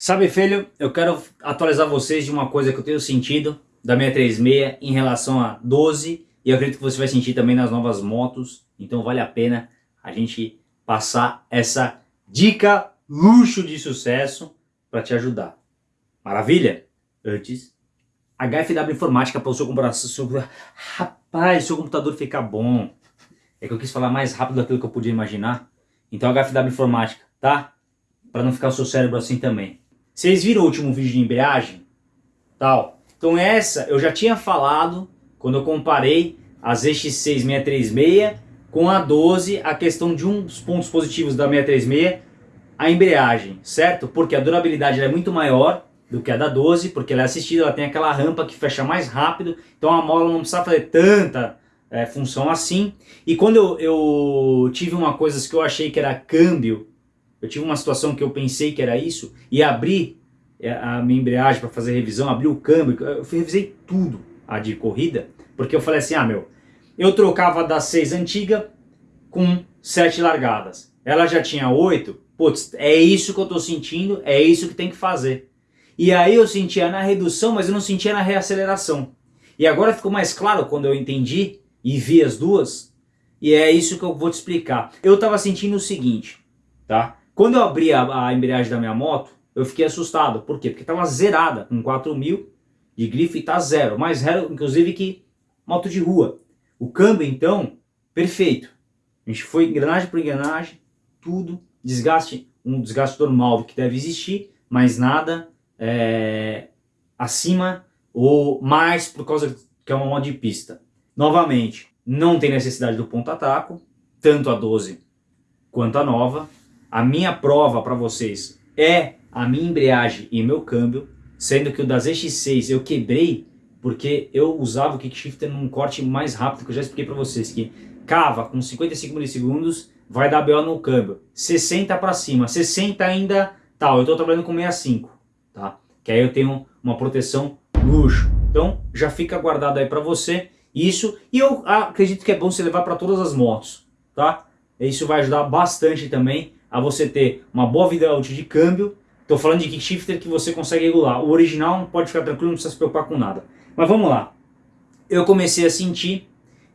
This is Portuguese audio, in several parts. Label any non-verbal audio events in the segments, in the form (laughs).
Sabe, filho, eu quero atualizar vocês de uma coisa que eu tenho sentido da minha 36 em relação a 12 e eu acredito que você vai sentir também nas novas motos, então vale a pena a gente passar essa dica luxo de sucesso para te ajudar. Maravilha? Antes, HFW Informática para o seu computador. Seu... Rapaz, seu computador ficar bom. É que eu quis falar mais rápido daquilo que eu podia imaginar. Então HFW Informática, tá? Para não ficar o seu cérebro assim também. Vocês viram o último vídeo de embreagem? Tal. Então essa eu já tinha falado quando eu comparei a ZX6 636 com a 12, a questão de um dos pontos positivos da 636, a embreagem, certo? Porque a durabilidade é muito maior do que a da 12, porque ela é assistida, ela tem aquela rampa que fecha mais rápido, então a mola não precisa fazer tanta é, função assim. E quando eu, eu tive uma coisa que eu achei que era câmbio eu tive uma situação que eu pensei que era isso e abri é, a minha embreagem para fazer revisão, abri o câmbio, eu revisei tudo a de corrida, porque eu falei assim, ah meu, eu trocava da 6 antiga com 7 largadas. Ela já tinha 8, putz, é isso que eu estou sentindo, é isso que tem que fazer. E aí eu sentia na redução, mas eu não sentia na reaceleração. E agora ficou mais claro quando eu entendi e vi as duas, e é isso que eu vou te explicar. Eu estava sentindo o seguinte, tá? Quando eu abri a, a embreagem da minha moto, eu fiquei assustado. Por quê? Porque estava zerada, com 4 mil de grife está zero. Mais zero, inclusive, que moto de rua. O câmbio, então, perfeito. A gente foi engrenagem por engrenagem, tudo, desgaste, um desgaste normal que deve existir, mas nada é, acima ou mais por causa que é uma moto de pista. Novamente, não tem necessidade do ponta-taco, tanto a 12 quanto a nova. A minha prova para vocês é a minha embreagem e meu câmbio, sendo que o das X6 eu quebrei porque eu usava o kickshifter num corte mais rápido, que eu já expliquei para vocês, que cava com 55 milissegundos, vai dar BO no câmbio, 60 para cima, 60 ainda tal, eu estou trabalhando com 65, tá? Que aí eu tenho uma proteção luxo. Então já fica guardado aí para você isso, e eu acredito que é bom você levar para todas as motos, tá? Isso vai ajudar bastante também a você ter uma boa vida útil de câmbio. Estou falando de kickshifter que você consegue regular. O original pode ficar tranquilo, não precisa se preocupar com nada. Mas vamos lá. Eu comecei a sentir,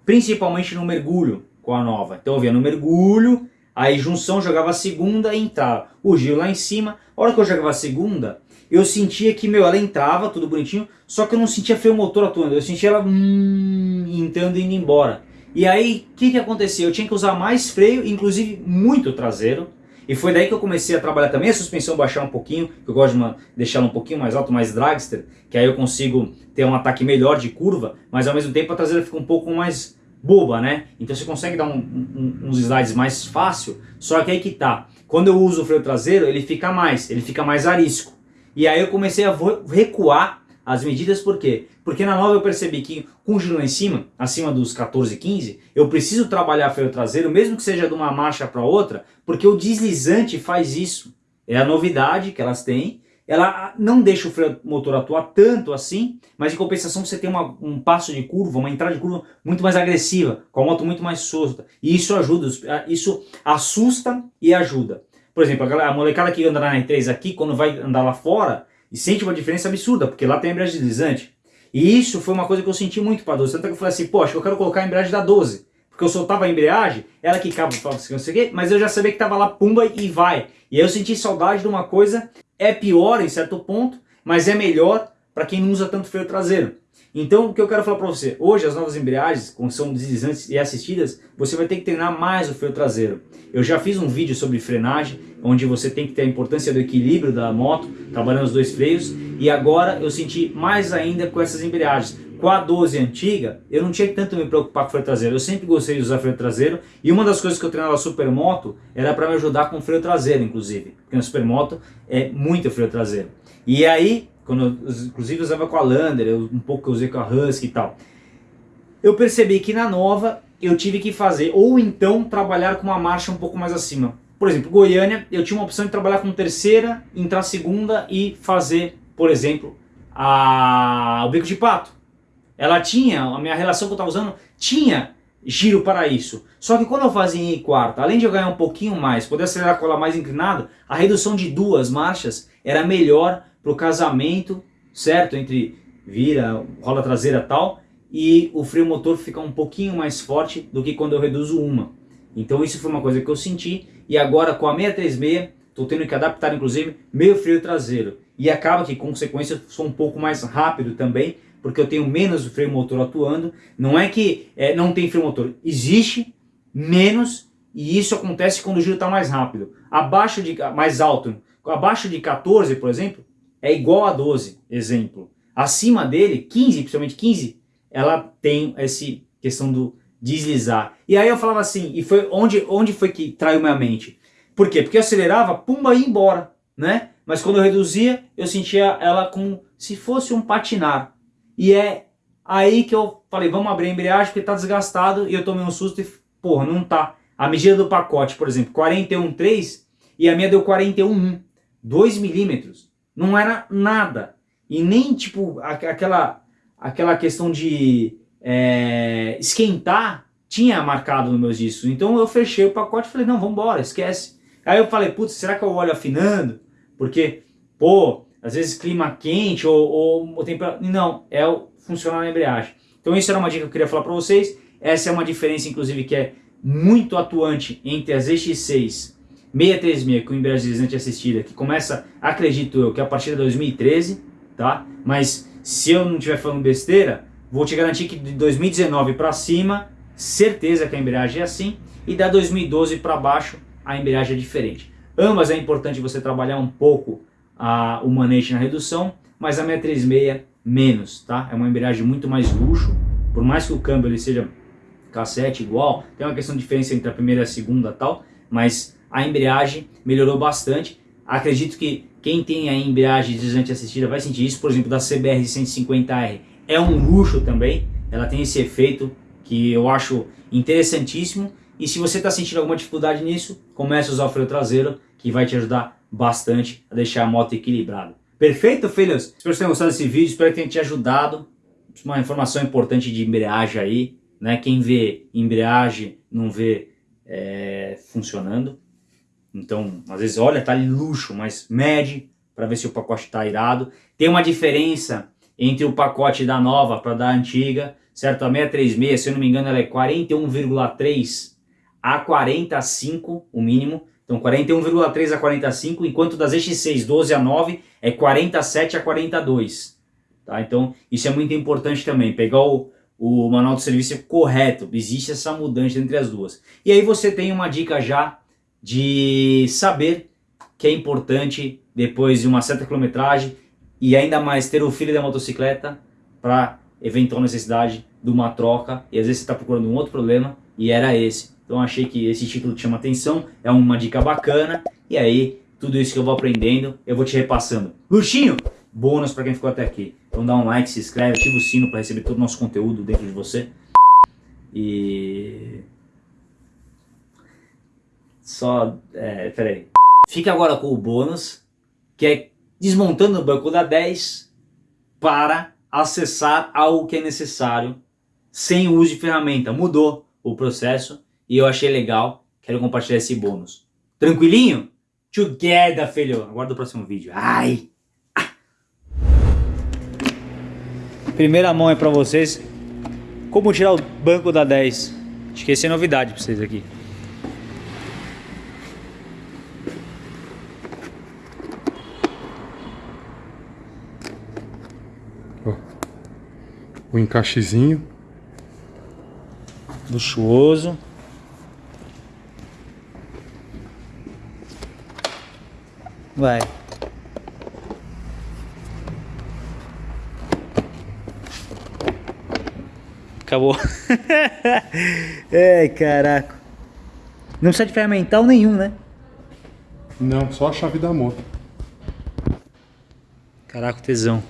principalmente no mergulho com a nova. Então eu via no mergulho, aí junção jogava a segunda e entrava. O giro lá em cima, a hora que eu jogava a segunda, eu sentia que, meu, ela entrava, tudo bonitinho, só que eu não sentia freio motor atuando. Eu sentia ela hum, entrando e indo embora. E aí, o que, que acontecia? Eu tinha que usar mais freio, inclusive muito traseiro. E foi daí que eu comecei a trabalhar também a suspensão baixar um pouquinho, que eu gosto de deixá-la um pouquinho mais alto, mais dragster, que aí eu consigo ter um ataque melhor de curva, mas ao mesmo tempo a traseira fica um pouco mais boba, né? Então você consegue dar um, um, uns slides mais fácil, só que aí que tá. Quando eu uso o freio traseiro, ele fica mais, ele fica mais arisco. E aí eu comecei a recuar as medidas por quê? Porque na nova eu percebi que com o giro em cima, acima dos 14, 15, eu preciso trabalhar freio traseiro, mesmo que seja de uma marcha para outra, porque o deslizante faz isso. É a novidade que elas têm, ela não deixa o freio motor atuar tanto assim, mas em compensação você tem uma, um passo de curva, uma entrada de curva muito mais agressiva, com a moto muito mais solta. E isso ajuda, isso assusta e ajuda. Por exemplo, a molecada que anda na R3 aqui, quando vai andar lá fora, e sente uma diferença absurda, porque lá tem a embreagem deslizante. E isso foi uma coisa que eu senti muito para a 12. Tanto que eu falei assim, poxa, eu quero colocar a embreagem da 12. Porque eu soltava a embreagem, ela quicava, não sei o quê, mas eu já sabia que estava lá, pumba, e vai. E aí eu senti saudade de uma coisa, é pior em certo ponto, mas é melhor para quem não usa tanto freio traseiro. Então, o que eu quero falar para você, hoje as novas embreagens, quando são deslizantes e assistidas, você vai ter que treinar mais o freio traseiro. Eu já fiz um vídeo sobre frenagem, onde você tem que ter a importância do equilíbrio da moto, trabalhando os dois freios, e agora eu senti mais ainda com essas embreagens. Com a 12 antiga, eu não tinha que tanto me preocupar com o freio traseiro, eu sempre gostei de usar freio traseiro, e uma das coisas que eu treinava Supermoto era para me ajudar com freio traseiro, inclusive, porque na Supermoto é muito freio traseiro. E aí, quando eu, inclusive eu usava com a Lander, eu, um pouco eu usei com a Husky e tal. Eu percebi que na nova eu tive que fazer, ou então trabalhar com uma marcha um pouco mais acima. Por exemplo, Goiânia, eu tinha uma opção de trabalhar com terceira, entrar segunda e fazer, por exemplo, a, o bico de pato. Ela tinha, a minha relação que eu estava usando, tinha giro para isso. Só que quando eu fazia em quarta, além de eu ganhar um pouquinho mais, poder acelerar com ela mais inclinado, a redução de duas marchas era melhor para o casamento, certo? Entre vira, rola traseira e tal, e o freio motor fica um pouquinho mais forte do que quando eu reduzo uma. Então isso foi uma coisa que eu senti, e agora com a 636, estou tendo que adaptar inclusive meu freio traseiro. E acaba que, consequência, sou um pouco mais rápido também, porque eu tenho menos freio motor atuando. Não é que é, não tem freio motor, existe menos e isso acontece quando o giro está mais rápido. Abaixo de, mais alto, abaixo de 14, por exemplo, é igual a 12, exemplo. Acima dele, 15, principalmente 15, ela tem essa questão do deslizar. E aí eu falava assim, e foi onde, onde foi que traiu minha mente? Por quê? Porque eu acelerava, pumba, ia embora, né? Mas quando eu reduzia, eu sentia ela como se fosse um patinar. E é aí que eu falei, vamos abrir a embreagem porque tá desgastado e eu tomei um susto e, porra, não tá. A medida do pacote, por exemplo, 41,3 e a minha deu 41,1. 2 milímetros. Não era nada. E nem, tipo, aquela, aquela questão de é, esquentar tinha marcado nos meus discos. Então eu fechei o pacote e falei, não, vamos embora, esquece. Aí eu falei, putz, será que eu olho afinando? Porque, pô, às vezes clima quente ou, ou, ou temperatura... Não, é o funcionar na embreagem. Então isso era uma dica que eu queria falar para vocês. Essa é uma diferença, inclusive, que é muito atuante entre as EX6 636 com embreagem deslizante assistida, que começa, acredito eu, que é a partir de 2013, tá? Mas se eu não estiver falando besteira, vou te garantir que de 2019 para cima, certeza que a embreagem é assim, e da 2012 para baixo, a embreagem é diferente. Ambas é importante você trabalhar um pouco a, o manejo na redução, mas a 636 menos, tá? É uma embreagem muito mais luxo, por mais que o câmbio ele seja cassete igual, tem uma questão de diferença entre a primeira e a segunda tal, mas a embreagem melhorou bastante. Acredito que quem tem a embreagem deslizante assistida vai sentir isso, por exemplo, da CBR 150R. É um luxo também, ela tem esse efeito que eu acho interessantíssimo. E se você está sentindo alguma dificuldade nisso, comece a usar o freio traseiro, que vai te ajudar bastante a deixar a moto equilibrada. Perfeito, filhos? Espero que vocês tenham gostado desse vídeo, espero que tenha te ajudado. Uma informação importante de embreagem aí, né? Quem vê embreagem não vê é, funcionando. Então, às vezes, olha, tá ali luxo, mas mede para ver se o pacote tá irado. Tem uma diferença entre o pacote da nova para da antiga, certo? A 636, se eu não me engano, ela é 41,3 a 45, o mínimo. Então 41,3 a 45, enquanto das X6 12 a 9 é 47 a 42. Tá? Então isso é muito importante também, pegar o, o manual de serviço correto, existe essa mudança entre as duas. E aí você tem uma dica já de saber que é importante, depois de uma certa quilometragem, e ainda mais ter o filho da motocicleta para eventual necessidade de uma troca, e às vezes você está procurando um outro problema, e era esse. Então achei que esse título te chama atenção, é uma dica bacana, e aí tudo isso que eu vou aprendendo, eu vou te repassando. Luxinho, bônus para quem ficou até aqui. Então dá um like, se inscreve, ativa o sino para receber todo o nosso conteúdo dentro de você. E só, é, peraí. Fica agora com o bônus, que é desmontando o banco da 10 para acessar algo que é necessário sem uso de ferramenta. Mudou o processo e eu achei legal, quero compartilhar esse bônus. Tranquilinho? Together, filho! Aguarda o próximo vídeo. Ai! Ah. Primeira mão é pra vocês. Como tirar o banco da 10. Acho que essa é novidade pra vocês aqui. O encaixezinho. Luxuoso. Vai. Acabou. (laughs) Ai, caraca. Não precisa de ferramental nenhum, né? Não, só a chave da moto. Caraca, tesão.